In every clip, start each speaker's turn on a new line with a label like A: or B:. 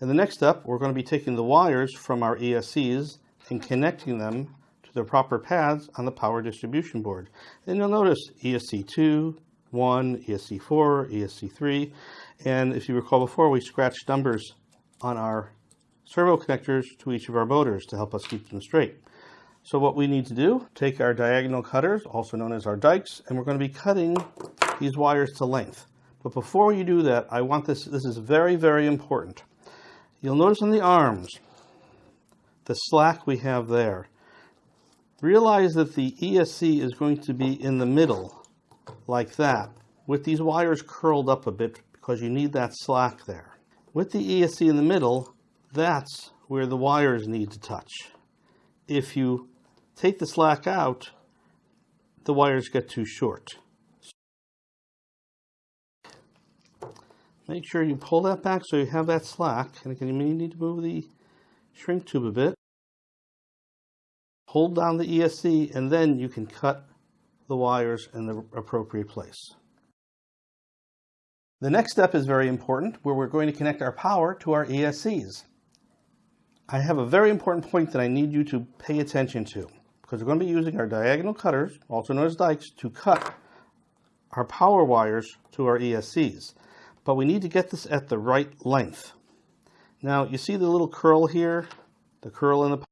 A: In the next step, we're going to be taking the wires from our ESCs and connecting them to the proper pads on the power distribution board. And you'll notice ESC2, 1, ESC4, ESC3, and if you recall before, we scratched numbers on our servo connectors to each of our motors to help us keep them straight. So what we need to do, take our diagonal cutters, also known as our dikes, and we're going to be cutting these wires to length. But before you do that, I want this, this is very, very important. You'll notice on the arms, the slack we have there. Realize that the ESC is going to be in the middle, like that, with these wires curled up a bit because you need that slack there. With the ESC in the middle, that's where the wires need to touch. If you take the slack out, the wires get too short. Make sure you pull that back so you have that slack. And again, you may need to move the shrink tube a bit. Hold down the ESC and then you can cut the wires in the appropriate place. The next step is very important where we're going to connect our power to our ESCs. I have a very important point that I need you to pay attention to because we're going to be using our diagonal cutters, also known as dikes, to cut our power wires to our ESCs but we need to get this at the right length. Now you see the little curl here, the curl in the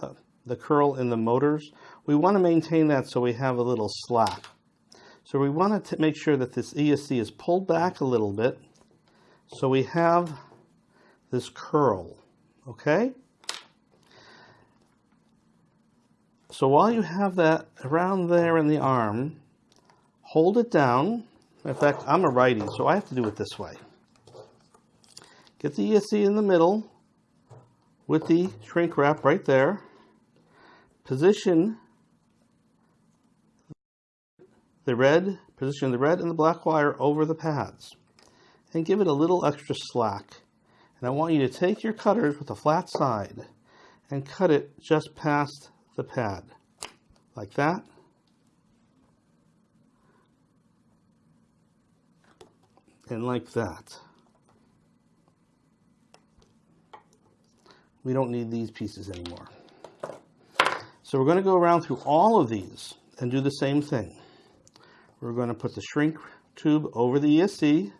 A: uh, the curl in the motors. We want to maintain that so we have a little slack. So we want to make sure that this ESC is pulled back a little bit so we have this curl, okay? So while you have that around there in the arm, hold it down in fact, I'm a righty, so I have to do it this way. Get the ESC in the middle with the shrink wrap right there. Position the red, position the red and the black wire over the pads and give it a little extra slack. And I want you to take your cutters with a flat side and cut it just past the pad like that. and like that. We don't need these pieces anymore. So we're going to go around through all of these and do the same thing. We're going to put the shrink tube over the ESC,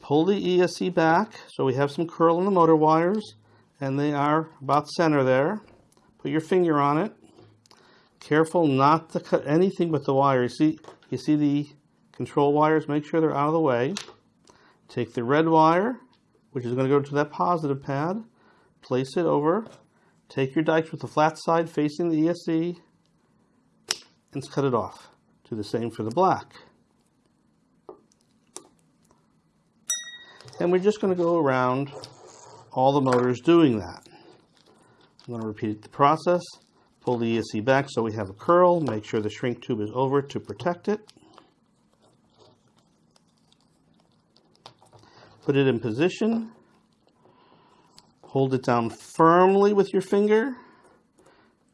A: pull the ESC back so we have some curl in the motor wires and they are about center there. Put your finger on it. Careful not to cut anything but the wire. You see, you see the control wires, make sure they're out of the way. Take the red wire, which is going to go to that positive pad, place it over, take your dikes with the flat side facing the ESC, and cut it off. Do the same for the black. And we're just going to go around all the motors doing that. I'm going to repeat the process. Pull the ESC back so we have a curl. Make sure the shrink tube is over to protect it. Put it in position. Hold it down firmly with your finger.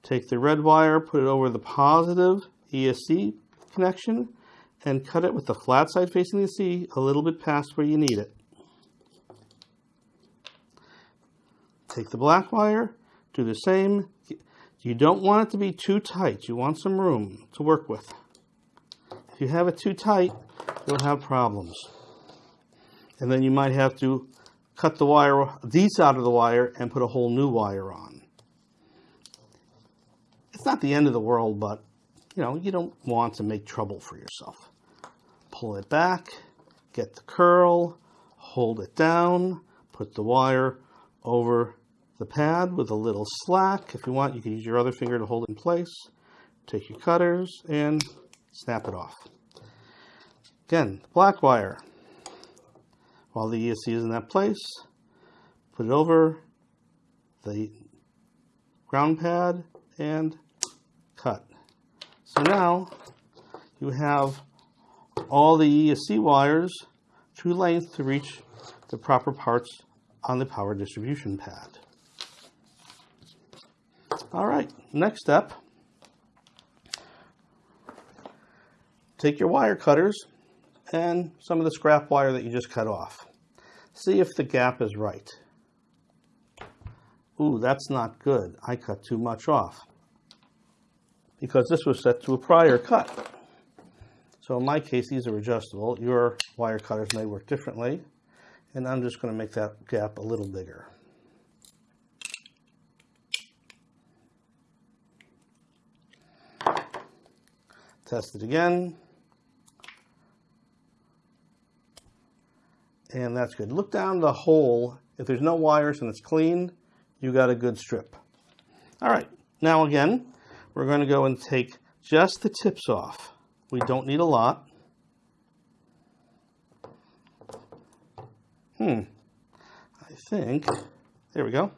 A: Take the red wire, put it over the positive ESC connection, and cut it with the flat side facing the C a little bit past where you need it. Take the black wire, do the same. You don't want it to be too tight. You want some room to work with. If you have it too tight, you'll have problems and then you might have to cut the wire, these out of the wire and put a whole new wire on. It's not the end of the world, but you know, you don't want to make trouble for yourself. Pull it back, get the curl, hold it down, put the wire over the pad with a little slack. If you want, you can use your other finger to hold it in place. Take your cutters and snap it off. Again, black wire while the ESC is in that place, put it over the ground pad and cut. So now you have all the ESC wires true length to reach the proper parts on the power distribution pad. All right, next step. take your wire cutters and some of the scrap wire that you just cut off. See if the gap is right. Ooh, that's not good. I cut too much off because this was set to a prior cut. So in my case, these are adjustable. Your wire cutters may work differently. And I'm just going to make that gap a little bigger. Test it again. And that's good. Look down the hole. If there's no wires and it's clean, you got a good strip. All right, now again, we're going to go and take just the tips off. We don't need a lot. Hmm, I think, there we go.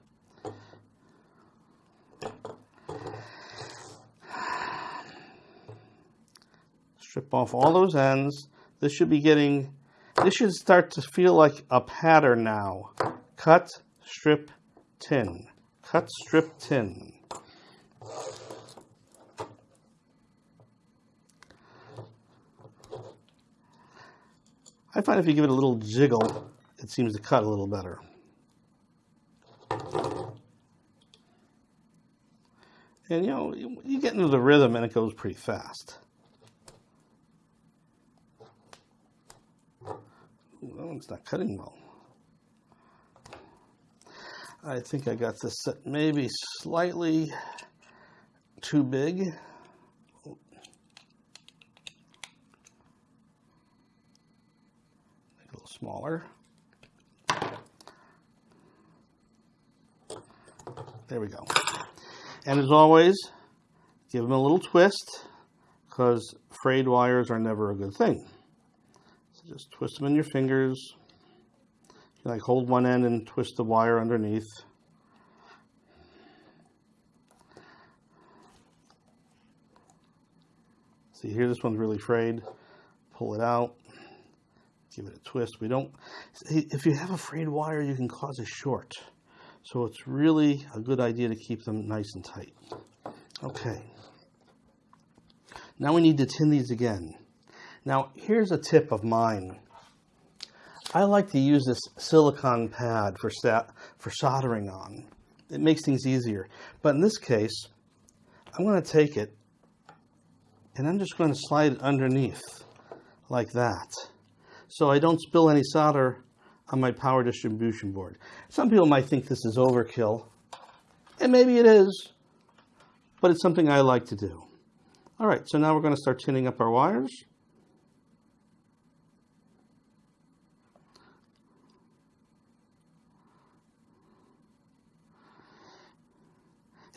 A: Strip off all those ends. This should be getting, this should start to feel like a pattern now. Cut, strip, tin. Cut, strip, tin. I find if you give it a little jiggle, it seems to cut a little better. And you know, you get into the rhythm and it goes pretty fast. That one's not cutting well. I think I got this set maybe slightly too big. Make it a little smaller. There we go. And as always, give them a little twist because frayed wires are never a good thing. Just twist them in your fingers. You like hold one end and twist the wire underneath. See here, this one's really frayed. Pull it out. Give it a twist. We don't, if you have a frayed wire, you can cause a short. So it's really a good idea to keep them nice and tight. Okay. Now we need to tin these again. Now here's a tip of mine. I like to use this silicone pad for, for soldering on. It makes things easier. But in this case, I'm going to take it and I'm just going to slide it underneath like that. So I don't spill any solder on my power distribution board. Some people might think this is overkill, and maybe it is, but it's something I like to do. All right, so now we're going to start tinning up our wires.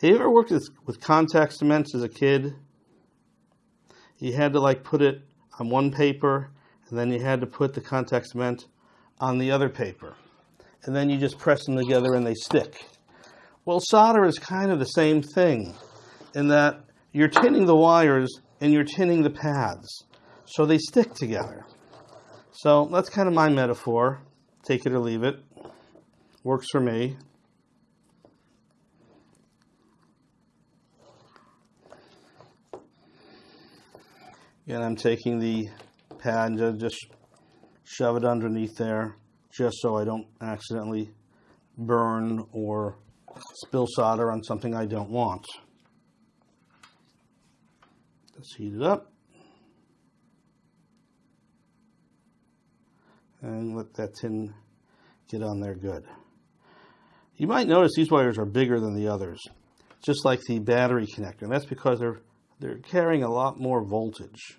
A: Have you ever worked with, with contact cements as a kid? You had to like put it on one paper and then you had to put the contact cement on the other paper. And then you just press them together and they stick. Well, solder is kind of the same thing in that you're tinning the wires and you're tinning the pads. So they stick together. So that's kind of my metaphor. Take it or leave it. Works for me. And I'm taking the pad and just shove it underneath there just so I don't accidentally burn or spill solder on something I don't want. Let's heat it up. And let that tin get on there good. You might notice these wires are bigger than the others, just like the battery connector. And that's because they're, they're carrying a lot more voltage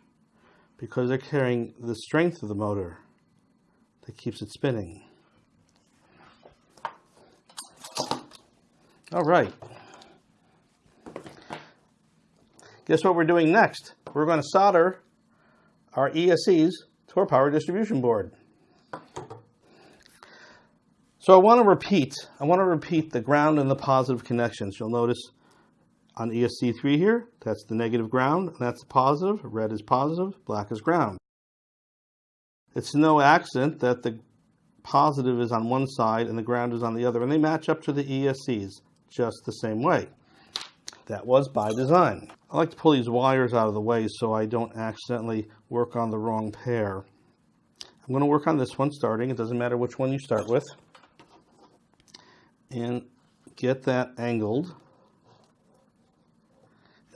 A: because they're carrying the strength of the motor that keeps it spinning. All right. Guess what we're doing next? We're going to solder our ESCs to our power distribution board. So I want to repeat, I want to repeat the ground and the positive connections. You'll notice on ESC3 here, that's the negative ground, and that's the positive. Red is positive, black is ground. It's no accident that the positive is on one side and the ground is on the other, and they match up to the ESCs just the same way. That was by design. I like to pull these wires out of the way so I don't accidentally work on the wrong pair. I'm going to work on this one starting. It doesn't matter which one you start with. And get that angled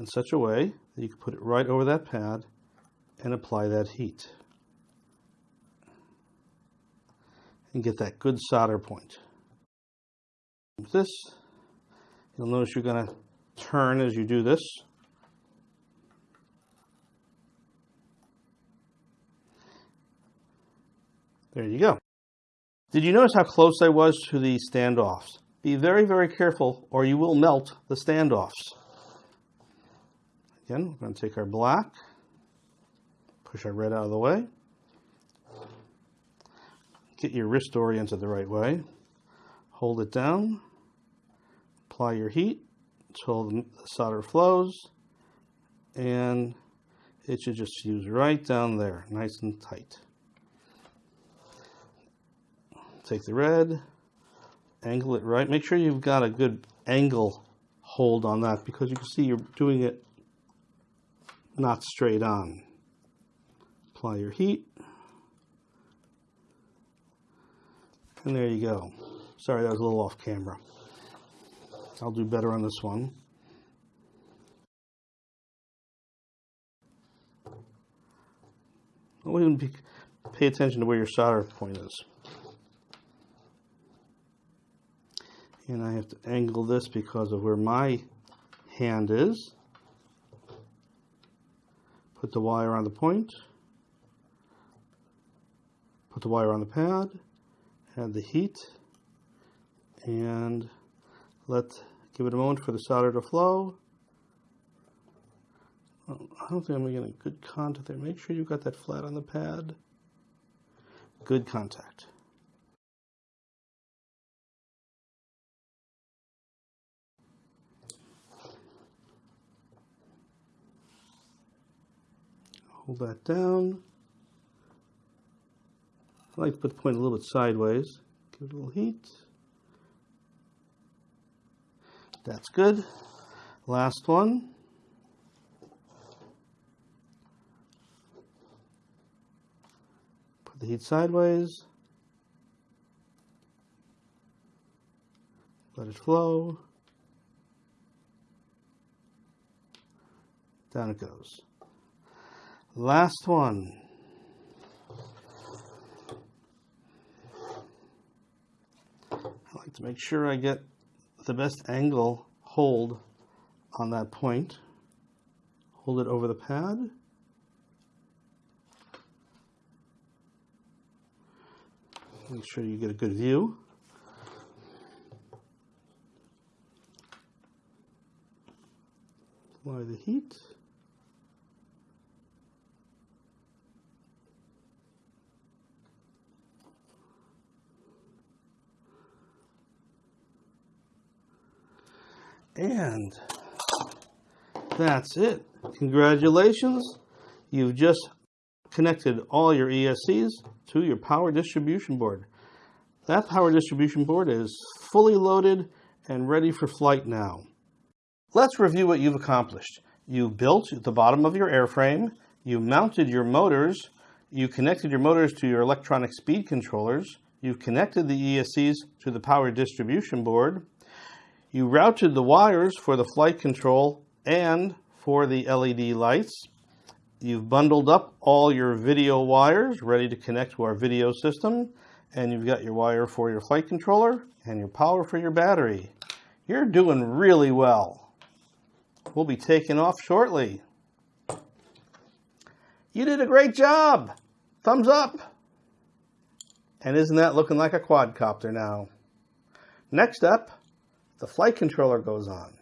A: in such a way that you can put it right over that pad and apply that heat. And get that good solder point. With this, you'll notice you're going to turn as you do this. There you go. Did you notice how close I was to the standoffs? Be very, very careful or you will melt the standoffs. Again, we're going to take our black, push our red out of the way, get your wrist oriented the right way, hold it down, apply your heat until the solder flows, and it should just fuse right down there, nice and tight. Take the red, angle it right. Make sure you've got a good angle hold on that because you can see you're doing it not straight on. Apply your heat. And there you go. Sorry, that was a little off camera. I'll do better on this one. Always pay attention to where your solder point is. And I have to angle this because of where my hand is. Put the wire on the point. Put the wire on the pad. Add the heat. And let give it a moment for the solder to flow. I don't think I'm getting good contact there. Make sure you've got that flat on the pad. Good contact. Hold that down. I like to put the point a little bit sideways. Give it a little heat. That's good. Last one. Put the heat sideways. Let it flow. Down it goes. Last one. I like to make sure I get the best angle hold on that point. Hold it over the pad. Make sure you get a good view. Apply the heat. And that's it. Congratulations. You've just connected all your ESCs to your power distribution board. That power distribution board is fully loaded and ready for flight now. Let's review what you've accomplished. You built the bottom of your airframe, you mounted your motors, you connected your motors to your electronic speed controllers, you've connected the ESCs to the power distribution board, you routed the wires for the flight control and for the LED lights. You've bundled up all your video wires ready to connect to our video system. And you've got your wire for your flight controller and your power for your battery. You're doing really well. We'll be taking off shortly. You did a great job. Thumbs up. And isn't that looking like a quadcopter now? Next up, the flight controller goes on.